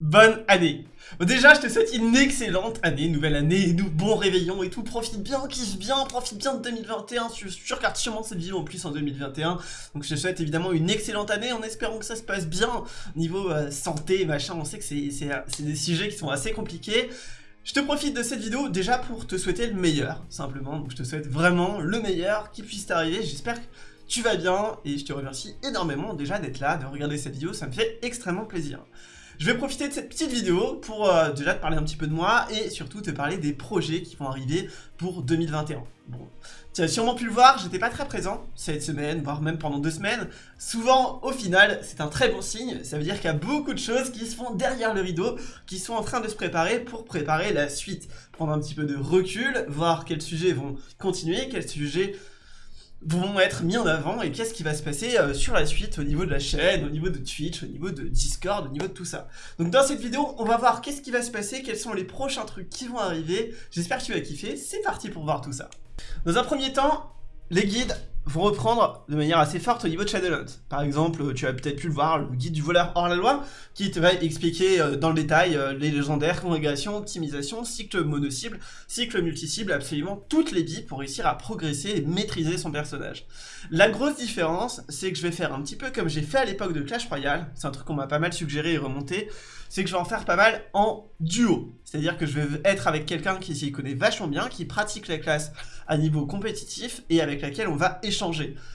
bonne année. Déjà, je te souhaite une excellente année, nouvelle année, nous, bon réveillon et tout, profite bien, kiffe bien, profite bien de 2021, je, je regarde sûrement cette vidéo en plus en 2021, donc je te souhaite évidemment une excellente année en espérant que ça se passe bien, niveau euh, santé, machin, on sait que c'est des sujets qui sont assez compliqués, je te profite de cette vidéo déjà pour te souhaiter le meilleur, simplement, donc je te souhaite vraiment le meilleur qui puisse t'arriver, j'espère que tu vas bien, et je te remercie énormément déjà d'être là, de regarder cette vidéo, ça me fait extrêmement plaisir. Je vais profiter de cette petite vidéo pour euh, déjà te parler un petit peu de moi et surtout te parler des projets qui vont arriver pour 2021. Bon, tu as sûrement pu le voir, j'étais pas très présent cette semaine, voire même pendant deux semaines. Souvent, au final, c'est un très bon signe, ça veut dire qu'il y a beaucoup de choses qui se font derrière le rideau, qui sont en train de se préparer pour préparer la suite. Prendre un petit peu de recul, voir quels sujets vont continuer, quels sujets vont être mis en avant et qu'est-ce qui va se passer euh, sur la suite au niveau de la chaîne, au niveau de Twitch, au niveau de Discord, au niveau de tout ça. Donc dans cette vidéo, on va voir qu'est-ce qui va se passer, quels sont les prochains trucs qui vont arriver. J'espère que tu vas kiffer, c'est parti pour voir tout ça. Dans un premier temps, les guides vont reprendre de manière assez forte au niveau de Shadowlands. Par exemple, tu as peut-être pu le voir, le guide du voleur hors la loi, qui te va expliquer euh, dans le détail euh, les légendaires, congrégation, optimisation, cycle mono-cible, cycle multi-cible, absolument toutes les billes pour réussir à progresser et maîtriser son personnage. La grosse différence, c'est que je vais faire un petit peu comme j'ai fait à l'époque de Clash Royale, c'est un truc qu'on m'a pas mal suggéré et remonté, c'est que je vais en faire pas mal en duo. C'est-à-dire que je vais être avec quelqu'un qui s'y connaît vachement bien, qui pratique la classe à niveau compétitif et avec laquelle on va échanger.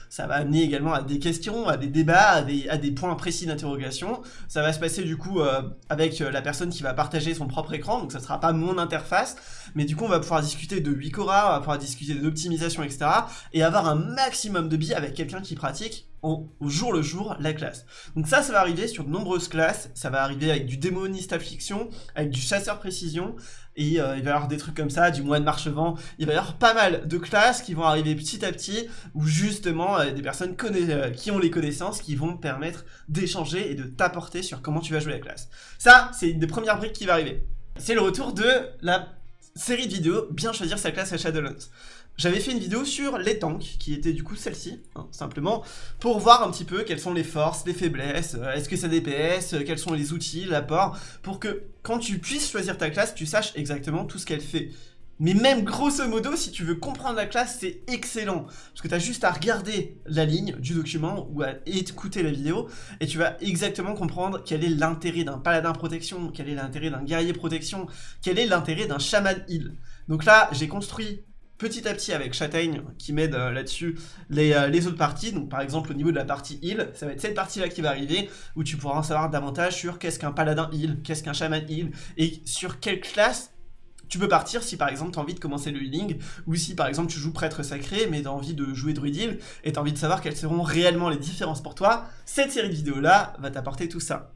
Ça va amener également à des questions, à des débats, à des, points précis d'interrogation. Ça va se passer du coup euh, avec euh, la personne qui va partager son propre écran, donc ça sera pas mon interface, mais du coup on va pouvoir discuter de Wikora, on va pouvoir discuter d'optimisation, etc. et avoir un maximum de billes avec quelqu'un qui pratique au, jour le jour la classe. Donc ça, ça va arriver sur de nombreuses classes, ça va arriver avec du démoniste affliction, avec du chasseur précision, et euh, il va y avoir des trucs comme ça, du moine marchevent, il va y avoir pas mal de classes qui vont arriver petit à petit, où justement euh, des personnes euh, qui ont les connaissances qui vont permettre d'échanger et de t'apporter sur comment tu vas jouer la classe. Ça, c'est une des premières briques qui va arriver. C'est le retour de la série de vidéos, bien choisir sa classe à Shadowlands. J'avais fait une vidéo sur les tanks, qui était du coup celle-ci, hein, simplement, pour voir un petit peu quelles sont les forces, les faiblesses, euh, est-ce que ça DPS, euh, quels sont les outils, l'apport, pour que quand tu puisses choisir ta classe, tu saches exactement tout ce qu'elle fait. Mais même grosso modo, si tu veux comprendre la classe, c'est excellent. Parce que tu as juste à regarder la ligne du document ou à écouter la vidéo et tu vas exactement comprendre quel est l'intérêt d'un paladin protection, quel est l'intérêt d'un guerrier protection, quel est l'intérêt d'un chaman heal. Donc là, j'ai construit petit à petit avec Châtaigne qui m'aide euh, là-dessus les, euh, les, autres parties. Donc par exemple au niveau de la partie heal, ça va être cette partie-là qui va arriver où tu pourras en savoir davantage sur qu'est-ce qu'un paladin heal, qu'est-ce qu'un shaman heal et sur quelle classe tu peux partir si par exemple tu as envie de commencer le healing ou si par exemple tu joues prêtre sacré mais tu as envie de jouer druid heal et tu as envie de savoir quelles seront réellement les différences pour toi, cette série de vidéos là va t'apporter tout ça.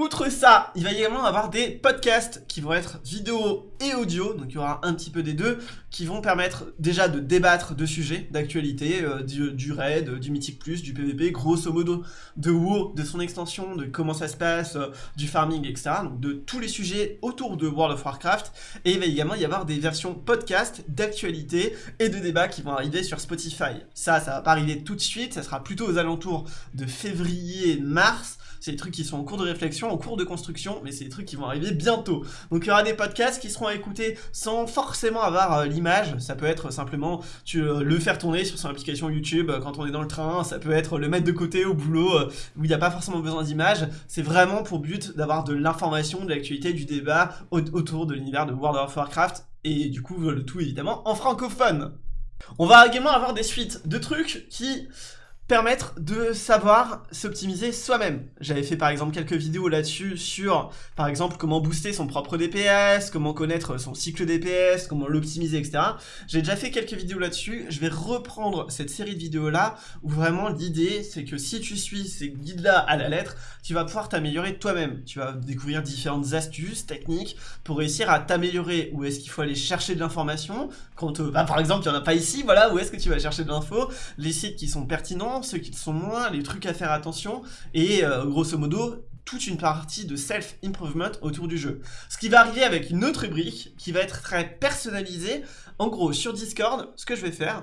Outre ça, il va également avoir des podcasts qui vont être vidéo et audio, donc il y aura un petit peu des deux, qui vont permettre déjà de débattre de sujets d'actualité, euh, du, raid, du mythique plus, du PVP, grosso modo de WoW, de son extension, de comment ça se passe, euh, du farming, etc. Donc de tous les sujets autour de World of Warcraft. Et il va également y avoir des versions podcast d'actualité et de débats qui vont arriver sur Spotify. Ça, ça va pas arriver tout de suite, ça sera plutôt aux alentours de février-mars, c'est des trucs qui sont en cours de réflexion, en cours de construction, mais c'est des trucs qui vont arriver bientôt. Donc il y aura des podcasts qui seront à écouter sans forcément avoir euh, l'image. Ça peut être simplement tu, euh, le faire tourner sur son application YouTube euh, quand on est dans le train. Ça peut être le mettre de côté au boulot où il n'y a pas forcément besoin d'image. C'est vraiment pour but d'avoir de l'information, de l'actualité, du débat autour de l'univers de World of Warcraft et du coup le tout évidemment en francophone. On va également avoir des suites de trucs qui permettre de savoir s'optimiser soi-même. J'avais fait par exemple quelques vidéos là-dessus sur par exemple comment booster son propre DPS, comment connaître son cycle DPS, comment l'optimiser, etc. J'ai déjà fait quelques vidéos là-dessus, je vais reprendre cette série de vidéos là où vraiment l'idée c'est que si tu suis ces guides là à la lettre, tu vas pouvoir t'améliorer toi-même. Tu vas découvrir différentes astuces, techniques pour réussir à t'améliorer. Où est-ce qu'il faut aller chercher de l'information? Quand euh, bah, par exemple il n'y en a pas ici, voilà, où est-ce que tu vas chercher de l'info, les sites qui sont pertinents, ceux qui sont moins, les trucs à faire attention, et euh, grosso modo, toute une partie de self-improvement autour du jeu. Ce qui va arriver avec une autre rubrique qui va être très personnalisée. En gros, sur Discord, ce que je vais faire,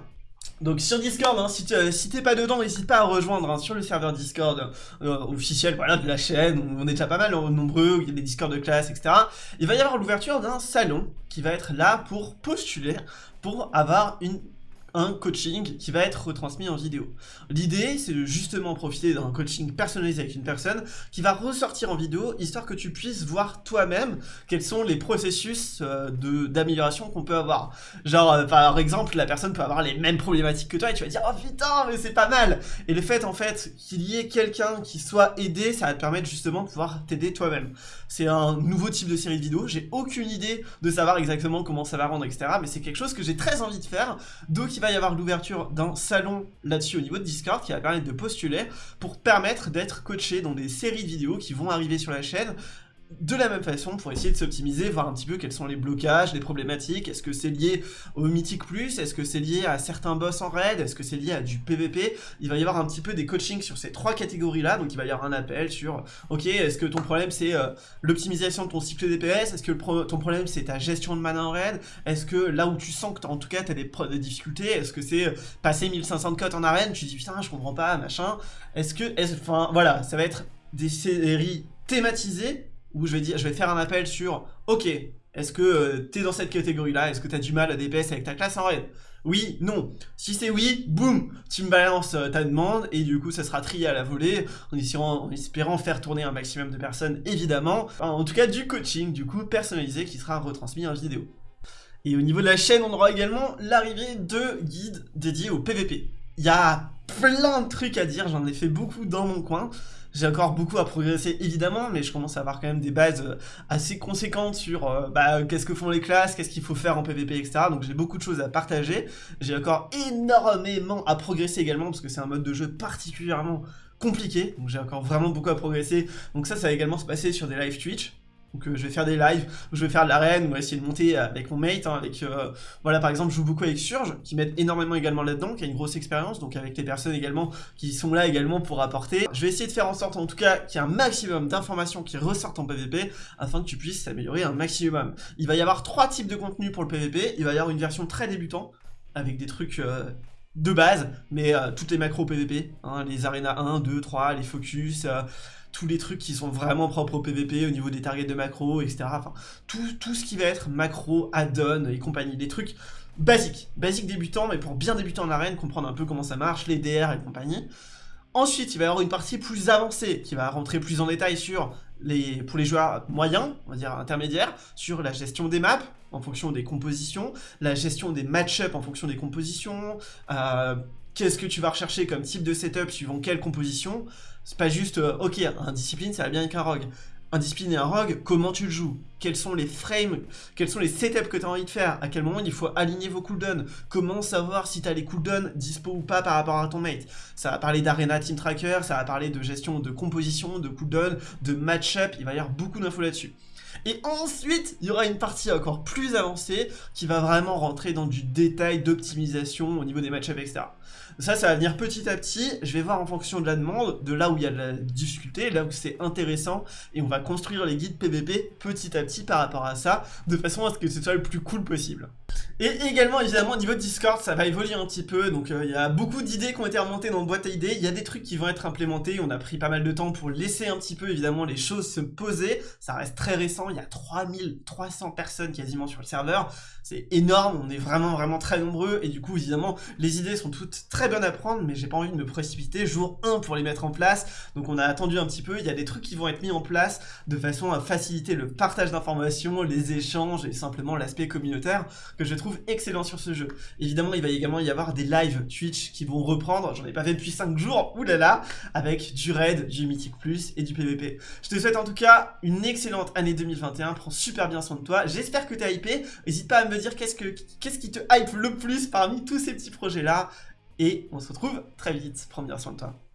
Donc sur Discord, hein, si t'es pas dedans, n'hésite pas à rejoindre hein, sur le serveur Discord euh, officiel voilà, de la chaîne, on est déjà pas mal nombreux, il y a des Discord de classe, etc. Il va y avoir l'ouverture d'un salon qui va être là pour postuler, pour avoir une un coaching qui va être retransmis en vidéo. L'idée, c'est de justement profiter d'un coaching personnalisé avec une personne qui va ressortir en vidéo, histoire que tu puisses voir toi-même quels sont les processus euh, d'amélioration qu'on peut avoir. Genre, euh, par exemple, la personne peut avoir les mêmes problématiques que toi et tu vas dire « Oh putain, mais c'est pas mal !» Et le fait, en fait, qu'il y ait quelqu'un qui soit aidé, ça va te permettre justement de pouvoir t'aider toi-même. C'est un nouveau type de série de vidéos, j'ai aucune idée de savoir exactement comment ça va rendre, etc. Mais c'est quelque chose que j'ai très envie de faire, donc il va y avoir l'ouverture d'un salon là-dessus au niveau de Discord qui va permettre de postuler pour permettre d'être coaché dans des séries de vidéos qui vont arriver sur la chaîne de la même façon pour essayer de s'optimiser, voir un petit peu quels sont les blocages, les problématiques, est-ce que c'est lié au Mythic Plus, est-ce que c'est lié à certains boss en raid, est-ce que c'est lié à du PVP, il va y avoir un petit peu des coachings sur ces trois catégories-là, donc il va y avoir un appel sur, ok, est-ce que ton problème c'est euh, l'optimisation de ton cycle DPS, est-ce que ton problème c'est ta gestion de mana en raid, est-ce que là où tu sens que en tout cas tu as des, des, difficultés, est-ce que c'est euh, passer 1500 cotes en arène, tu dis putain je comprends pas, machin, est-ce que, enfin voilà, ça va être des séries thématisées où je vais, dire, je vais faire un appel sur « Ok, est-ce que euh, t'es dans cette catégorie-là? Est-ce que t'as du mal à DPS avec ta classe en raid ?» Oui, non. Si c'est oui, boum, tu me balances euh, ta demande et du coup ça sera trié à la volée en espérant, faire tourner un maximum de personnes évidemment. en tout cas du coaching du coup personnalisé qui sera retransmis en vidéo. Et au niveau de la chaîne, on aura également l'arrivée de guides dédiés au PVP. Il y a plein de trucs à dire, j'en ai fait beaucoup dans mon coin. J'ai encore beaucoup à progresser évidemment, mais je commence à avoir quand même des bases euh, assez conséquentes sur euh, bah, qu'est-ce que font les classes, qu'est-ce qu'il faut faire en PvP, etc. Donc j'ai beaucoup de choses à partager. J'ai encore énormément à progresser également, parce que c'est un mode de jeu particulièrement compliqué. Donc j'ai encore vraiment beaucoup à progresser. Donc ça, ça va également se passer sur des live Twitch. Donc euh, je vais faire des lives, je vais faire de l'arène, on va essayer de monter avec mon mate, hein, avec, euh, voilà par exemple je joue beaucoup avec Surge, qui m'aide énormément également là-dedans, qui a une grosse expérience, donc avec les personnes également qui sont là également pour apporter. Je vais essayer de faire en sorte en tout cas qu'il y ait un maximum d'informations qui ressortent en PvP, afin que tu puisses s'améliorer un maximum. Il va y avoir trois types de contenus pour le PvP, il va y avoir une version très débutant, avec des trucs... Euh, de base, mais toutes les macros PvP, hein, les arenas 1, 2, 3, les focus, tous les trucs qui sont vraiment propres au PVP au niveau des targets de macro, etc. Tout ce qui va être macro, add-on et compagnie. Des trucs basiques, basiques débutants, mais pour bien débuter en arène, comprendre un peu comment ça marche, les DR et compagnie. Ensuite, il va y avoir une partie plus avancée qui va rentrer plus en détail sur les, pour les joueurs moyens, on va dire intermédiaires, sur la gestion des maps en fonction des compositions, la gestion des match-up en fonction des compositions, euh, qu'est-ce que tu vas rechercher comme type de setup suivant quelle composition, c'est pas juste, euh, ok, un discipline, ça va bien avec un rogue. Un discipline et un rogue, comment tu le joues? Quels sont les frames Quels sont les setups que tu as envie de faire À quel moment il faut aligner vos cooldowns Comment savoir si tu as les cooldowns dispo ou pas par rapport à ton mate Ça va parler d'Arena Team Tracker, ça va parler de gestion de composition, de cooldown, de match-up, il va y avoir beaucoup d'infos là-dessus. Et ensuite, il y aura une partie encore plus avancée qui va vraiment rentrer dans du détail d'optimisation au niveau des match-ups, etc. Ça, ça va venir petit à petit. Je vais voir en fonction de la demande, de là où il y a de la difficulté, là où c'est intéressant. Et on va construire les guides PVP petit à petit par rapport à ça, de façon à ce que ce soit le plus cool possible. Et également, évidemment, au niveau de Discord, ça va évoluer un petit peu. Donc, euh, il y a beaucoup d'idées qui ont été remontées dans le boîte à idées. Il y a des trucs qui vont être implémentés. On a pris pas mal de temps pour laisser un petit peu, évidemment, les choses se poser. Ça reste très récent. Il y a 3300 personnes quasiment sur le serveur. C'est énorme. On est vraiment, vraiment très nombreux. Et du coup, évidemment, les idées sont toutes très bonnes à prendre. Mais j'ai pas envie de me précipiter. Jour 1 pour les mettre en place. Donc, on a attendu un petit peu. Il y a des trucs qui vont être mis en place de façon à faciliter le partage d'informations, les échanges et simplement l'aspect communautaire que je trouve excellent sur ce jeu. Évidemment, il va également y avoir des lives Twitch qui vont reprendre, j'en ai pas fait depuis 5 jours, oulala, avec du raid, du Mythic Plus et du PVP. Je te souhaite en tout cas une excellente année 2021, prends super bien soin de toi, j'espère que t'es hypé, n'hésite pas à me dire qu'est-ce que qu'est-ce qui te hype le plus parmi tous ces petits projets là, et on se retrouve très vite, prends bien soin de toi.